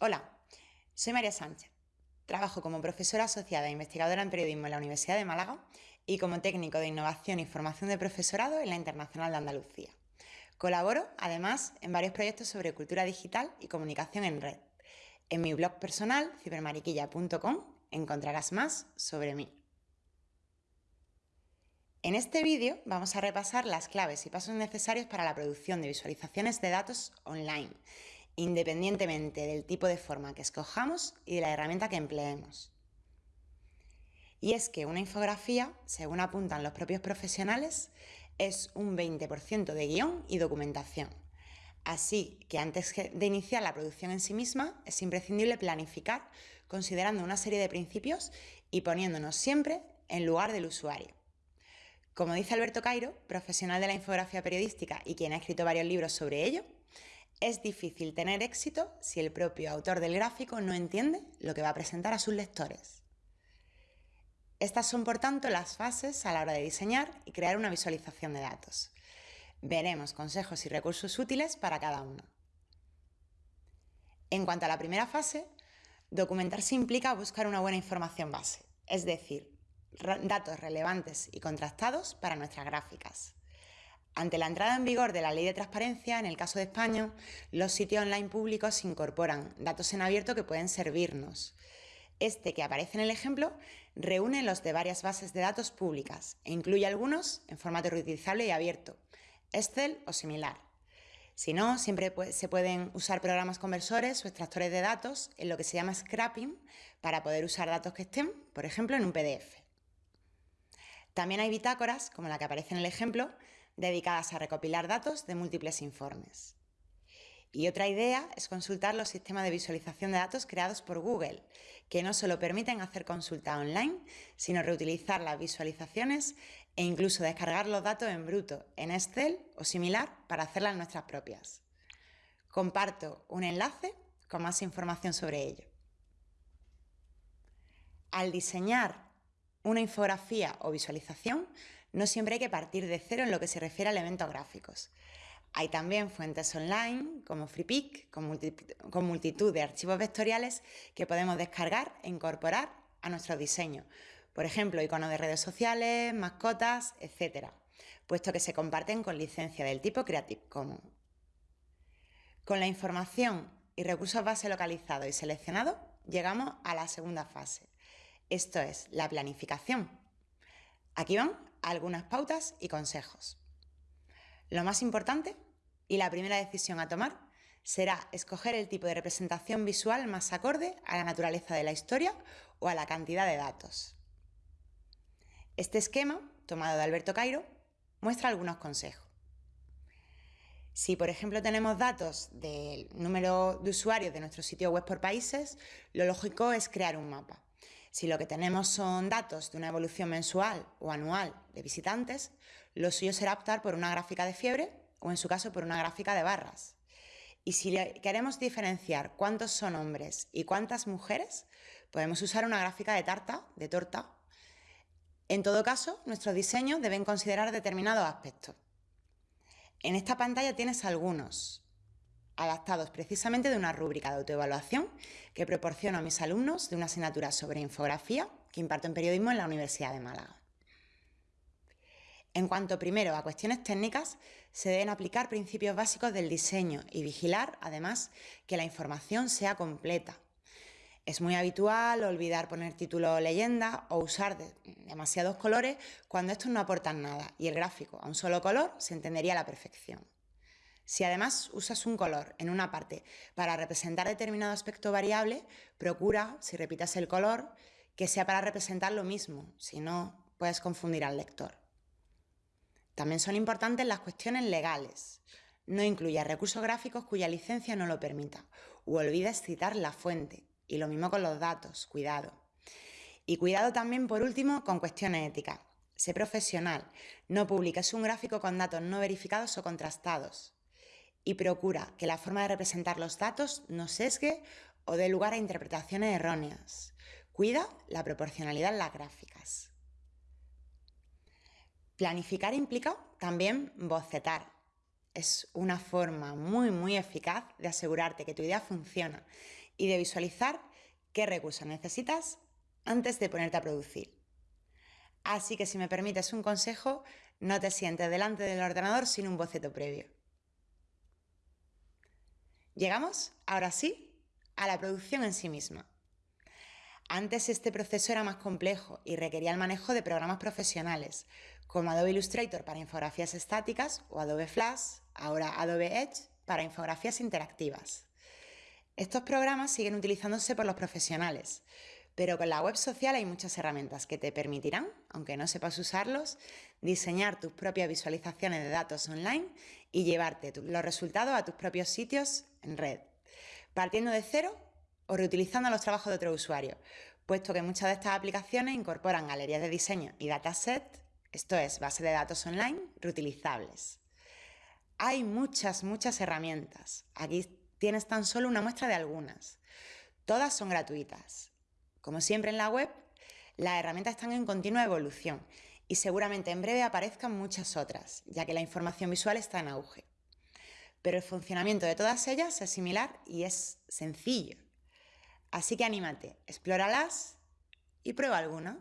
Hola, soy María Sánchez. Trabajo como profesora asociada e investigadora en periodismo en la Universidad de Málaga y como técnico de innovación y formación de profesorado en la Internacional de Andalucía. Colaboro, además, en varios proyectos sobre cultura digital y comunicación en red. En mi blog personal, cibermariquilla.com, encontrarás más sobre mí. En este vídeo vamos a repasar las claves y pasos necesarios para la producción de visualizaciones de datos online independientemente del tipo de forma que escojamos y de la herramienta que empleemos. Y es que una infografía, según apuntan los propios profesionales, es un 20% de guion y documentación. Así que antes de iniciar la producción en sí misma, es imprescindible planificar considerando una serie de principios y poniéndonos siempre en lugar del usuario. Como dice Alberto Cairo, profesional de la infografía periodística y quien ha escrito varios libros sobre ello, es difícil tener éxito si el propio autor del gráfico no entiende lo que va a presentar a sus lectores. Estas son, por tanto, las fases a la hora de diseñar y crear una visualización de datos. Veremos consejos y recursos útiles para cada uno. En cuanto a la primera fase, documentarse implica buscar una buena información base, es decir, datos relevantes y contrastados para nuestras gráficas. Ante la entrada en vigor de la Ley de Transparencia, en el caso de España, los sitios online públicos incorporan datos en abierto que pueden servirnos. Este que aparece en el ejemplo reúne los de varias bases de datos públicas e incluye algunos en formato reutilizable y abierto, Excel o similar. Si no, siempre se pueden usar programas conversores o extractores de datos en lo que se llama scrapping para poder usar datos que estén, por ejemplo, en un PDF. También hay bitácoras, como la que aparece en el ejemplo, dedicadas a recopilar datos de múltiples informes. Y otra idea es consultar los sistemas de visualización de datos creados por Google, que no solo permiten hacer consulta online, sino reutilizar las visualizaciones e incluso descargar los datos en bruto, en Excel o similar, para hacerlas nuestras propias. Comparto un enlace con más información sobre ello. Al diseñar una infografía o visualización, no siempre hay que partir de cero en lo que se refiere a elementos gráficos. Hay también fuentes online como FreePic, con, multitud de archivos vectoriales que podemos descargar e incorporar a nuestro diseño. Por ejemplo, iconos de redes sociales, mascotas, etc., puesto que se comparten con licencia del tipo Creative Commons. Con la información y recursos base localizados y seleccionados, llegamos a la segunda fase, esto es la planificación. Aquí van algunas pautas y consejos. Lo más importante y la primera decisión a tomar será escoger el tipo de representación visual más acorde a la naturaleza de la historia o a la cantidad de datos. Este esquema, tomado de Alberto Cairo, muestra algunos consejos. Si, por ejemplo, tenemos datos del número de usuarios de nuestro sitio web por países, lo lógico es crear un mapa. Si lo que tenemos son datos de una evolución mensual o anual de visitantes, lo suyo será optar por una gráfica de fiebre o en su caso por una gráfica de barras. Y si queremos diferenciar cuántos son hombres y cuántas mujeres, podemos usar una gráfica de tarta, de torta. En todo caso, nuestros diseños deben considerar determinados aspectos. En esta pantalla tienes algunos, adaptados precisamente de una rúbrica de autoevaluación que proporciono a mis alumnos de una asignatura sobre infografía que imparto en periodismo en la Universidad de Málaga. En cuanto primero a cuestiones técnicas, se deben aplicar principios básicos del diseño y vigilar, además, que la información sea completa. Es muy habitual olvidar poner título o leyenda o usar demasiados colores cuando estos no aportan nada y el gráfico a un solo color se entendería a la perfección. Si además usas un color en una parte para representar determinado aspecto variable, procura, si repitas el color, que sea para representar lo mismo, si no, puedes confundir al lector. También son importantes las cuestiones legales. No incluyas recursos gráficos cuya licencia no lo permita, o olvides citar la fuente. Y lo mismo con los datos, cuidado. Y cuidado también, por último, con cuestiones éticas. Sé profesional, no publiques un gráfico con datos no verificados o contrastados y procura que la forma de representar los datos no sesgue o dé lugar a interpretaciones erróneas. Cuida la proporcionalidad en las gráficas. Planificar implica también bocetar. Es una forma muy, muy eficaz de asegurarte que tu idea funciona y de visualizar qué recursos necesitas antes de ponerte a producir. Así que si me permites un consejo, no te sientes delante del ordenador sin un boceto previo. Llegamos, ahora sí, a la producción en sí misma. Antes este proceso era más complejo y requería el manejo de programas profesionales, como Adobe Illustrator para infografías estáticas o Adobe Flash, ahora Adobe Edge, para infografías interactivas. Estos programas siguen utilizándose por los profesionales, pero con la web social hay muchas herramientas que te permitirán, aunque no sepas usarlos, diseñar tus propias visualizaciones de datos online y llevarte los resultados a tus propios sitios en red, partiendo de cero o reutilizando los trabajos de otro usuario, puesto que muchas de estas aplicaciones incorporan galerías de diseño y datasets, esto es, base de datos online reutilizables. Hay muchas, muchas herramientas. Aquí tienes tan solo una muestra de algunas. Todas son gratuitas como siempre en la web, las herramientas están en continua evolución y seguramente en breve aparezcan muchas otras, ya que la información visual está en auge. Pero el funcionamiento de todas ellas es similar y es sencillo. Así que anímate, explóralas y prueba alguna.